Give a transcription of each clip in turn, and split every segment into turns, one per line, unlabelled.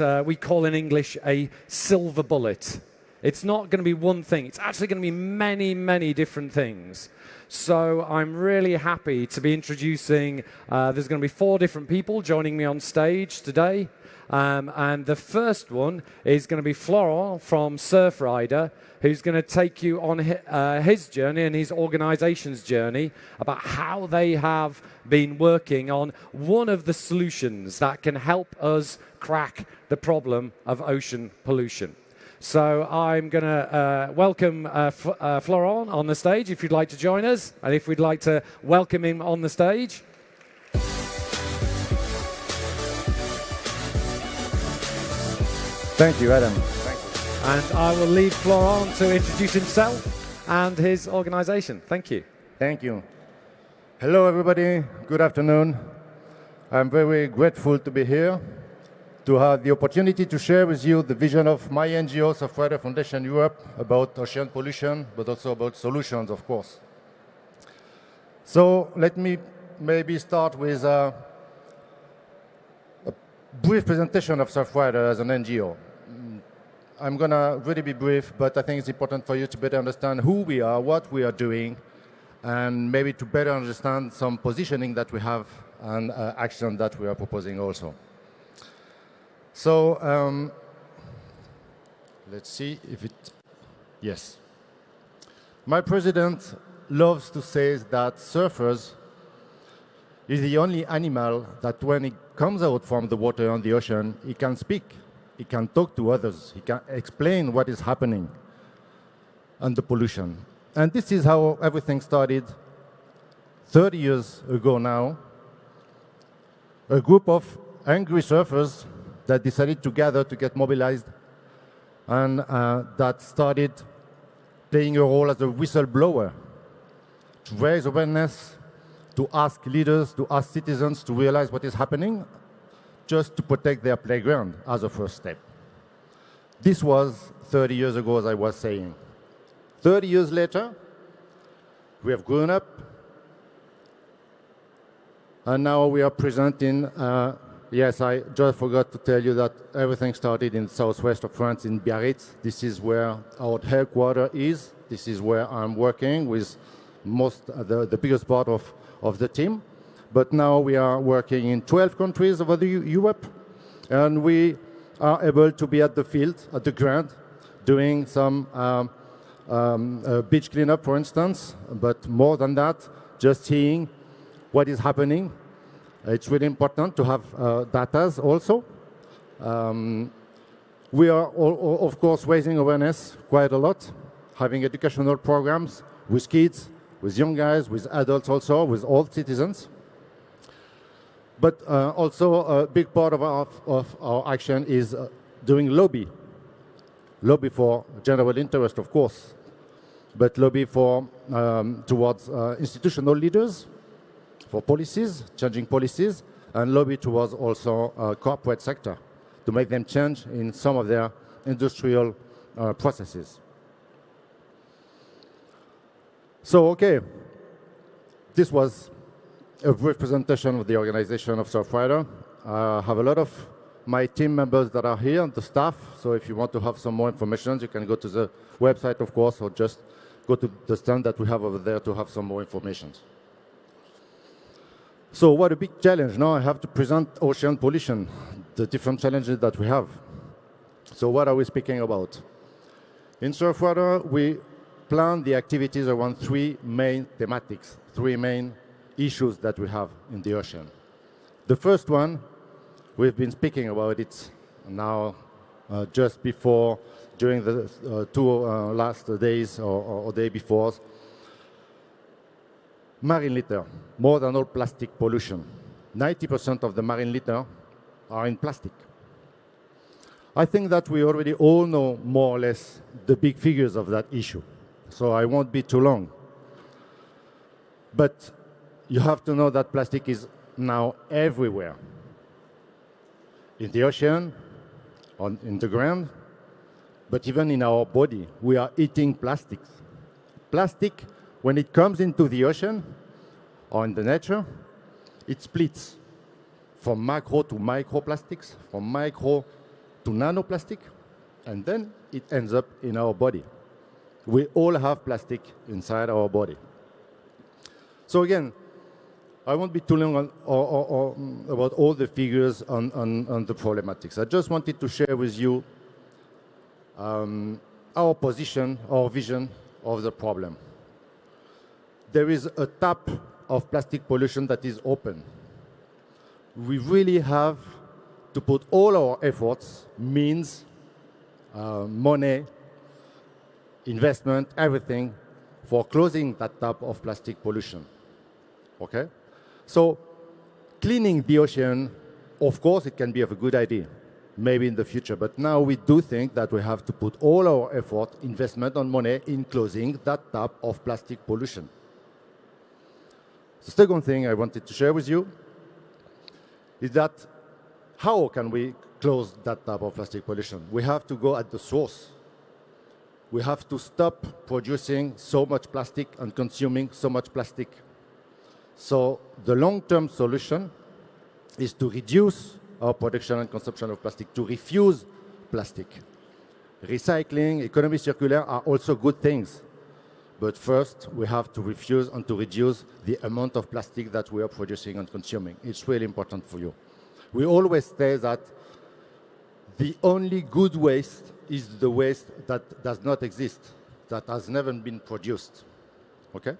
uh, we call in English a silver bullet. It's not going to be one thing, it's actually going to be many, many different things. So I'm really happy to be introducing, uh, there's going to be four different people joining me on stage today. Um, and the first one is going to be Florent from Surfrider, who's going to take you on his, uh, his journey and his organization's journey about how they have been working on one of the solutions that can help us crack the problem of ocean pollution. So I'm going to uh, welcome uh, F uh, Florent on the stage if you'd like to join us, and if we'd like to welcome him on the stage.
Thank you, Adam.
Thank you. And I will leave Florent to introduce himself and his organization. Thank you.
Thank you. Hello, everybody. Good afternoon. I'm very grateful to be here to have the opportunity to share with you the vision of my NGO, Surfrider Foundation Europe, about ocean pollution, but also about solutions, of course. So let me maybe start with a, a brief presentation of Surfrider as an NGO. I'm going to really be brief, but I think it's important for you to better understand who we are, what we are doing, and maybe to better understand some positioning that we have and uh, action that we are proposing also. So um, let's see if it, yes. My president loves to say that surfers is the only animal that when it comes out from the water on the ocean, he can speak, he can talk to others, he can explain what is happening and the pollution. And this is how everything started 30 years ago now. A group of angry surfers that decided together to get mobilized and uh, that started playing a role as a whistleblower to raise awareness, to ask leaders, to ask citizens to realize what is happening, just to protect their playground as a first step. This was 30 years ago, as I was saying. 30 years later, we have grown up, and now we are presenting uh, Yes, I just forgot to tell you that everything started in southwest of France in Biarritz. This is where our headquarters is. This is where I'm working with most uh, the, the biggest part of, of the team. But now we are working in 12 countries over the Europe, and we are able to be at the field, at the ground, doing some um, um, uh, beach cleanup, for instance, but more than that, just seeing what is happening it's really important to have uh, data also. Um, we are, all, of course, raising awareness quite a lot, having educational programs with kids, with young guys, with adults also, with all citizens. But uh, also a big part of our, of our action is uh, doing lobby. Lobby for general interest, of course, but lobby for um, towards uh, institutional leaders, for policies, changing policies, and lobby towards also uh, corporate sector to make them change in some of their industrial uh, processes. So, okay, this was a brief presentation of the organization of Surfrider. I have a lot of my team members that are here, and the staff, so if you want to have some more information, you can go to the website, of course, or just go to the stand that we have over there to have some more information. So what a big challenge. Now I have to present ocean pollution, the different challenges that we have. So what are we speaking about? In Surfrider, we plan the activities around three main thematics, three main issues that we have in the ocean. The first one, we've been speaking about it now uh, just before, during the uh, two uh, last days or, or day before, Marine litter, more than all plastic pollution. 90% of the marine litter are in plastic. I think that we already all know more or less the big figures of that issue, so I won't be too long. But you have to know that plastic is now everywhere. In the ocean, on, in the ground, but even in our body, we are eating plastics. Plastic when it comes into the ocean or in the nature, it splits from macro to microplastics, from micro to nanoplastic, and then it ends up in our body. We all have plastic inside our body. So again, I won't be too long on, mm, about all the figures on, on, on, the problematics. I just wanted to share with you um, our position, our vision of the problem. There is a tap of plastic pollution that is open. We really have to put all our efforts, means, uh, money, investment, everything, for closing that tap of plastic pollution. Okay? So cleaning the ocean, of course, it can be of a good idea, maybe in the future. But now we do think that we have to put all our effort, investment and money in closing that tap of plastic pollution. The second thing I wanted to share with you is that how can we close that type of plastic pollution? We have to go at the source. We have to stop producing so much plastic and consuming so much plastic. So the long-term solution is to reduce our production and consumption of plastic, to refuse plastic. Recycling, economy circular are also good things. But first, we have to refuse and to reduce the amount of plastic that we are producing and consuming. It's really important for you. We always say that the only good waste is the waste that does not exist, that has never been produced. Okay?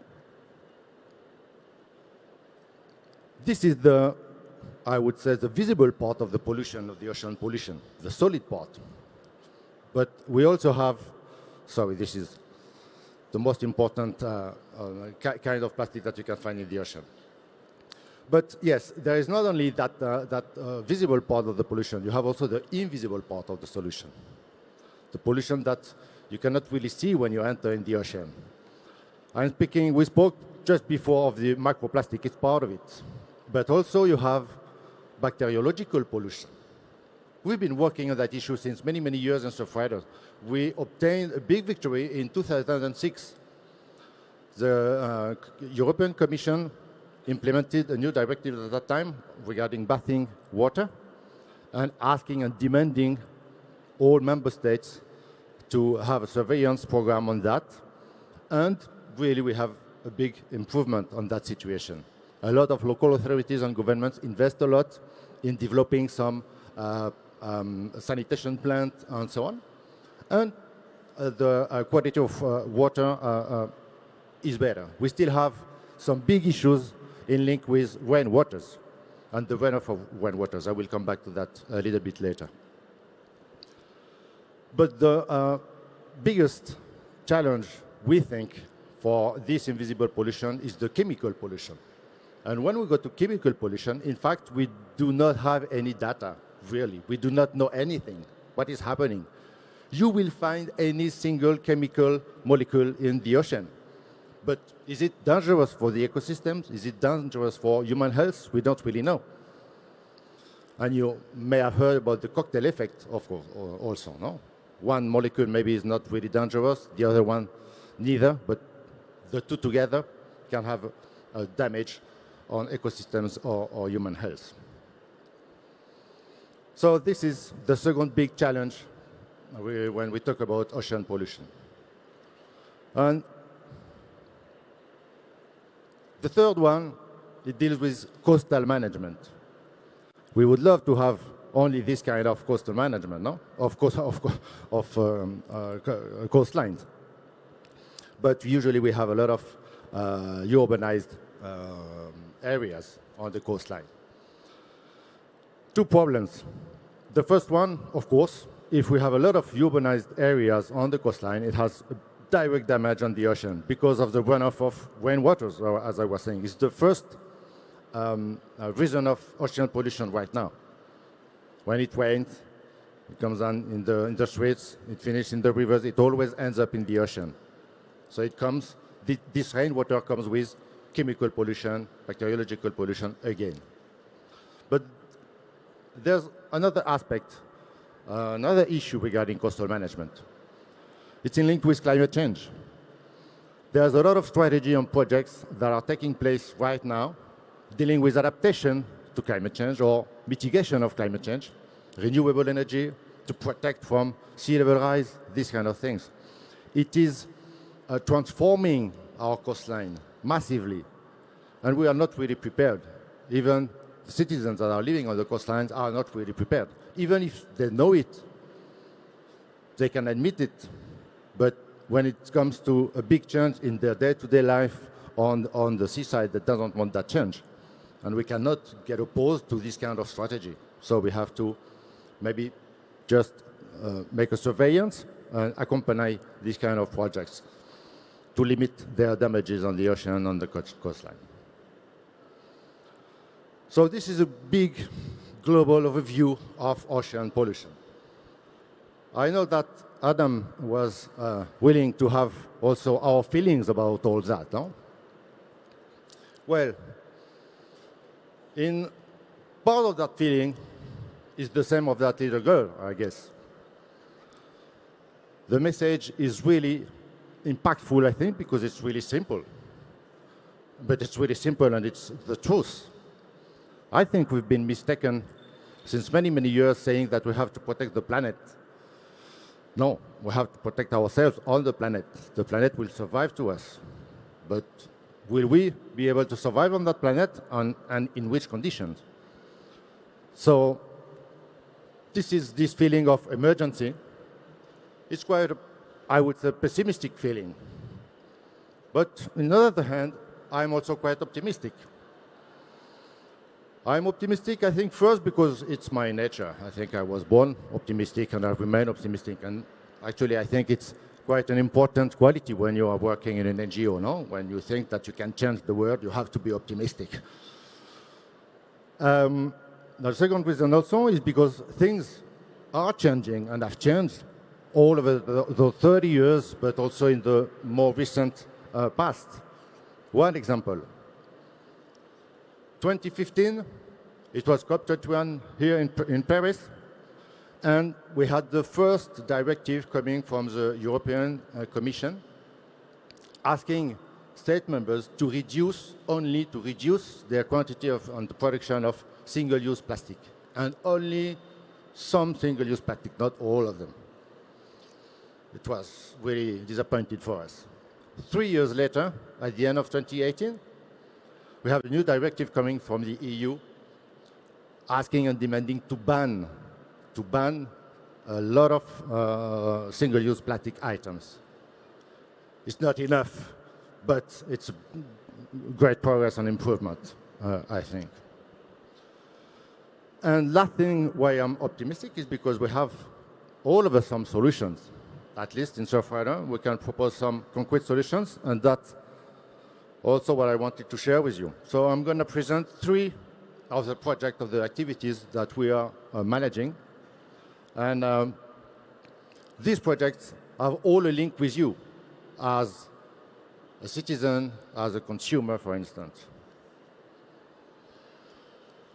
This is the, I would say, the visible part of the pollution, of the ocean pollution, the solid part. But we also have, sorry, this is the most important uh, uh, kind of plastic that you can find in the ocean. But yes, there is not only that, uh, that uh, visible part of the pollution, you have also the invisible part of the solution. The pollution that you cannot really see when you enter in the ocean. I'm speaking, we spoke just before of the microplastic, it's part of it. But also you have bacteriological pollution. We've been working on that issue since many, many years in Surfriders. We obtained a big victory in 2006. The uh, European Commission implemented a new directive at that time regarding bathing water and asking and demanding all member states to have a surveillance program on that. And really we have a big improvement on that situation. A lot of local authorities and governments invest a lot in developing some uh, um, sanitation plant, and so on. And uh, the uh, quality of uh, water is better. We still have some big issues in link with rainwaters and the runoff of rainwaters. I will come back to that a little bit later. But the uh, biggest challenge, we think, for this invisible pollution is the chemical pollution. And when we go to chemical pollution, in fact, we do not have any data really. We do not know anything, what is happening. You will find any single chemical molecule in the ocean. But is it dangerous for the ecosystems? Is it dangerous for human health? We don't really know. And you may have heard about the cocktail effect, of course, also, no? One molecule maybe is not really dangerous, the other one neither, but the two together can have a damage on ecosystems or, or human health. So this is the second big challenge when we talk about ocean pollution. And the third one, it deals with coastal management. We would love to have only this kind of coastal management, no? Of course, of, of um, uh, coastlines. But usually we have a lot of uh, urbanized um, areas on the coastline two problems. The first one, of course, if we have a lot of urbanized areas on the coastline, it has direct damage on the ocean because of the runoff of rainwaters, as I was saying. It's the first um, uh, reason of ocean pollution right now. When it rains, it comes on in the, in the streets, it finishes in the rivers, it always ends up in the ocean. So it comes, this rainwater comes with chemical pollution, bacteriological pollution again. But there's another aspect, uh, another issue regarding coastal management. It's in link with climate change. There's a lot of strategy and projects that are taking place right now dealing with adaptation to climate change or mitigation of climate change, renewable energy, to protect from sea level rise, these kind of things. It is uh, transforming our coastline massively, and we are not really prepared. Even citizens that are living on the coastlines are not really prepared. Even if they know it, they can admit it, but when it comes to a big change in their day-to-day -day life on, on the seaside, they don't want that change. And we cannot get opposed to this kind of strategy. So we have to maybe just uh, make a surveillance and accompany these kind of projects to limit their damages on the ocean and on the coastline. So this is a big global overview of ocean pollution. I know that Adam was uh, willing to have also our feelings about all that, no? Well, in part of that feeling is the same of that little girl, I guess. The message is really impactful, I think, because it's really simple. But it's really simple and it's the truth. I think we've been mistaken since many, many years saying that we have to protect the planet. No, we have to protect ourselves on the planet. The planet will survive to us. But will we be able to survive on that planet and, and in which conditions? So this is this feeling of emergency. It's quite, I would say, pessimistic feeling. But on the other hand, I'm also quite optimistic. I'm optimistic, I think, first because it's my nature. I think I was born optimistic and I remain optimistic. And actually, I think it's quite an important quality when you are working in an NGO, no? When you think that you can change the world, you have to be optimistic. Um, the second reason also is because things are changing and have changed all over the, the 30 years, but also in the more recent uh, past. One example, 2015, it was COP21 here in, in Paris, and we had the first directive coming from the European uh, Commission asking state members to reduce, only to reduce their quantity of the production of single-use plastic, and only some single-use plastic, not all of them. It was really disappointing for us. Three years later, at the end of 2018, we have a new directive coming from the EU asking and demanding to ban, to ban a lot of uh, single-use plastic items. It's not enough, but it's great progress and improvement, uh, I think. And last thing why I'm optimistic is because we have all of us some solutions. At least in Surfrider, we can propose some concrete solutions, and that's also what I wanted to share with you. So I'm going to present three of the project, of the activities that we are uh, managing. And um, these projects have all a link with you as a citizen, as a consumer, for instance.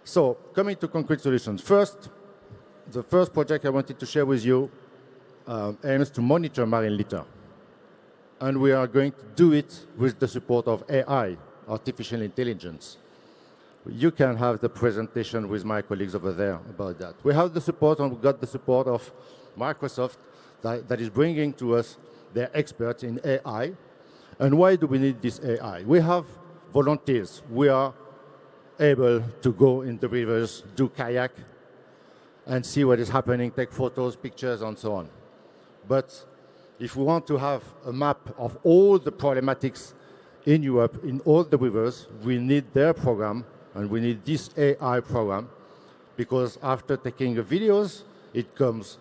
So coming to concrete solutions. First, the first project I wanted to share with you uh, aims to monitor marine litter and we are going to do it with the support of AI, artificial intelligence. You can have the presentation with my colleagues over there about that. We have the support and we got the support of Microsoft that, that is bringing to us their experts in AI. And why do we need this AI? We have volunteers. We are able to go in the rivers, do kayak, and see what is happening, take photos, pictures, and so on. But if we want to have a map of all the problematics in Europe, in all the rivers, we need their program, and we need this AI program, because after taking the videos, it comes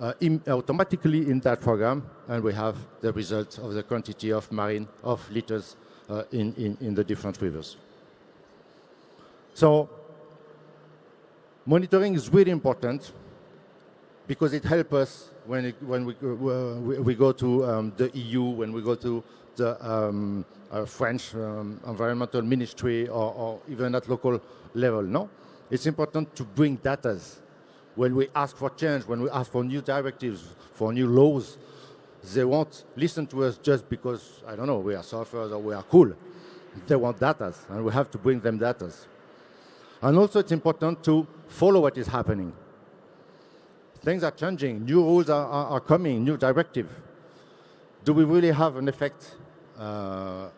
uh, in automatically in that program, and we have the results of the quantity of marine, of litters uh, in, in, in the different rivers. So monitoring is really important because it helps us when, it, when we, uh, we, go to um, the EU, when we go to the um, uh, French um, environmental ministry or, or, even at local level, no? It's important to bring data. When we ask for change, when we ask for new directives, for new laws, they won't listen to us just because, I don't know, we are surfers or we are cool. They want data, and we have to bring them data. And also it's important to follow what is happening Things are changing. New rules are, are, are coming, new directive. Do we really have an effect uh,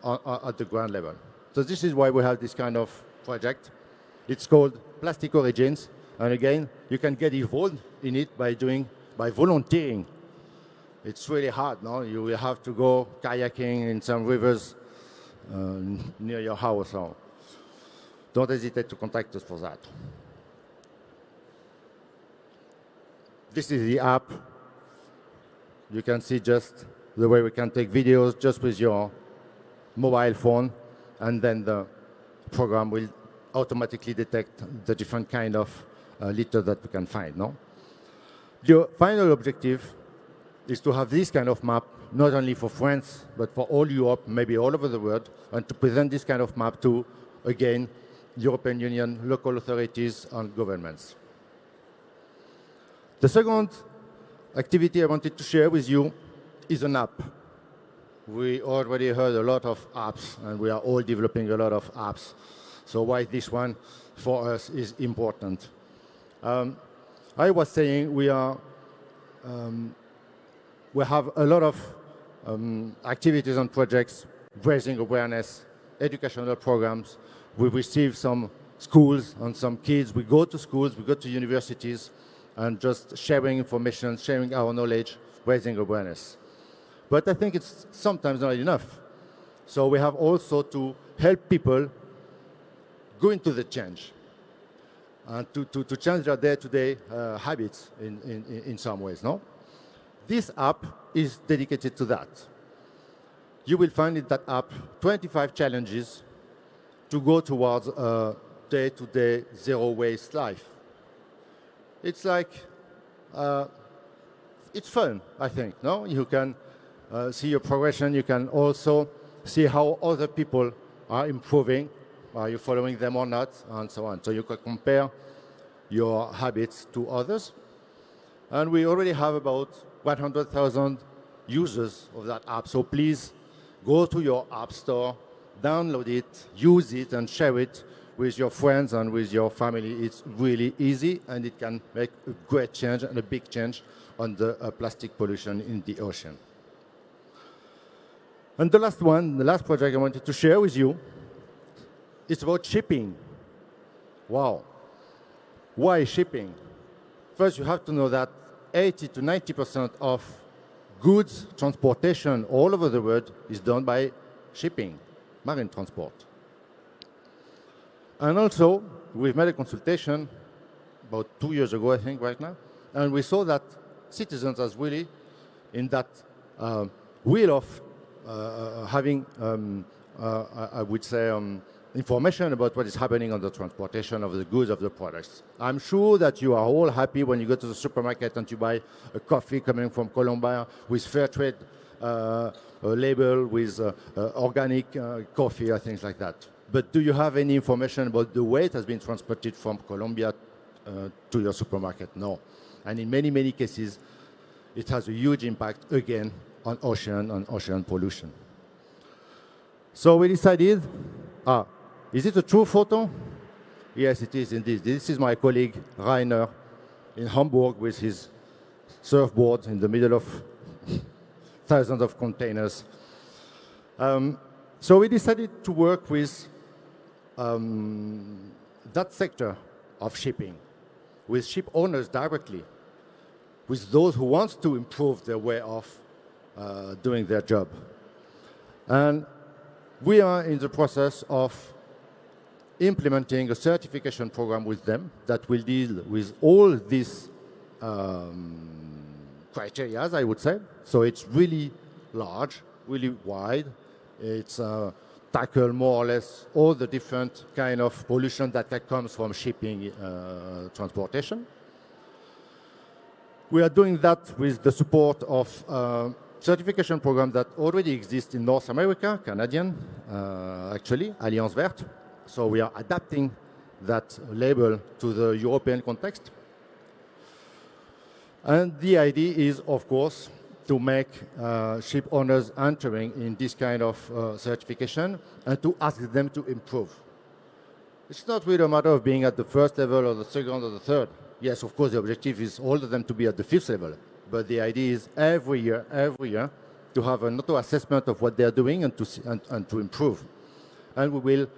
at the ground level? So this is why we have this kind of project. It's called Plastic Origins. And again, you can get involved in it by doing, by volunteering. It's really hard, no? You will have to go kayaking in some rivers uh, near your house. So don't hesitate to contact us for that. This is the app. You can see just the way we can take videos just with your mobile phone, and then the program will automatically detect the different kind of uh, litter that we can find. No? The final objective is to have this kind of map not only for France, but for all Europe, maybe all over the world, and to present this kind of map to, again, European Union, local authorities, and governments. The second activity I wanted to share with you is an app. We already heard a lot of apps, and we are all developing a lot of apps. So why this one for us is important. Um, I was saying we are um, we have a lot of um, activities and projects, raising awareness, educational programs. We receive some schools and some kids. We go to schools, we go to universities, and just sharing information, sharing our knowledge, raising awareness. But I think it's sometimes not enough. So we have also to help people go into the change and to, to, to change their day-to-day -day, uh, habits in, in, in some ways, no? This app is dedicated to that. You will find in that app 25 challenges to go towards a day-to-day zero waste life. It's like, uh, it's fun, I think, no? You can uh, see your progression, you can also see how other people are improving, are you following them or not, and so on. So you can compare your habits to others. And we already have about 100,000 users of that app. So please go to your app store, download it, use it, and share it with your friends and with your family. It's really easy, and it can make a great change and a big change on the uh, plastic pollution in the ocean. And the last one, the last project I wanted to share with you, it's about shipping. Wow. Why shipping? First, you have to know that 80 to 90% of goods transportation all over the world is done by shipping, marine transport. And also, we've made a consultation about two years ago, I think, right now, and we saw that citizens are really in that uh, wheel of uh, uh having, um, uh, I would say, um, information about what is happening on the transportation of the goods of the products. I'm sure that you are all happy when you go to the supermarket and you buy a coffee coming from Colombia with fair trade uh, label, with uh, uh, organic uh, coffee or things like that. But do you have any information about the way it has been transported from Colombia uh, to your supermarket? No. And in many, many cases, it has a huge impact, again, on ocean and ocean pollution. So we decided, ah, is it a true photo? Yes, it is indeed. This is my colleague Rainer in Hamburg with his surfboard in the middle of thousands of containers. Um, so we decided to work with um, that sector of shipping, with ship owners directly, with those who want to improve their way of uh, doing their job. And we are in the process of implementing a certification program with them that will deal with all these um, criteria, I would say. So it's really large, really wide. It's uh, tackle more or less all the different kind of pollution that comes from shipping uh, transportation. We are doing that with the support of uh, certification program that already exists in North America, Canadian, uh, actually, Alliance Verte. So we are adapting that label to the European context. And the idea is, of course, to make uh, ship owners entering in this kind of uh, certification and to ask them to improve. It's not really a matter of being at the first level or the second or the third. yes, of course, the objective is all of them to be at the fifth level. But the idea is every year, every year, to have an auto assessment of what they're doing and to, and, and to improve. And we will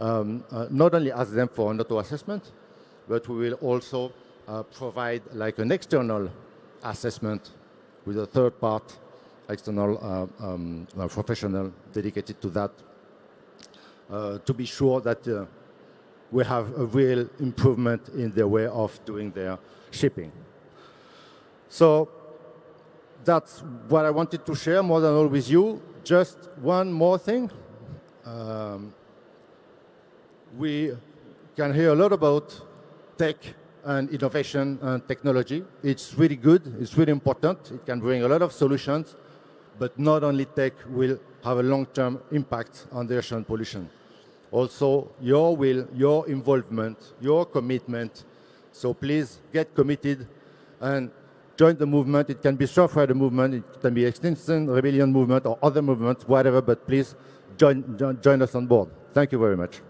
um, uh, not only ask them for an auto assessment, but we will also uh, provide like an external assessment with a third part, external uh, um, uh, professional dedicated to that, uh, to be sure that uh, we have a real improvement in their way of doing their shipping. So that's what I wanted to share more than all with you. Just one more thing. Um, we can hear a lot about tech and innovation and technology. It's really good, it's really important. It can bring a lot of solutions, but not only tech will have a long-term impact on the ocean pollution. Also, your will, your involvement, your commitment. So please get committed and join the movement. It can be Surfrider movement, it can be Extinction Rebellion movement or other movements, whatever, but please join, join, join us on board. Thank you very much.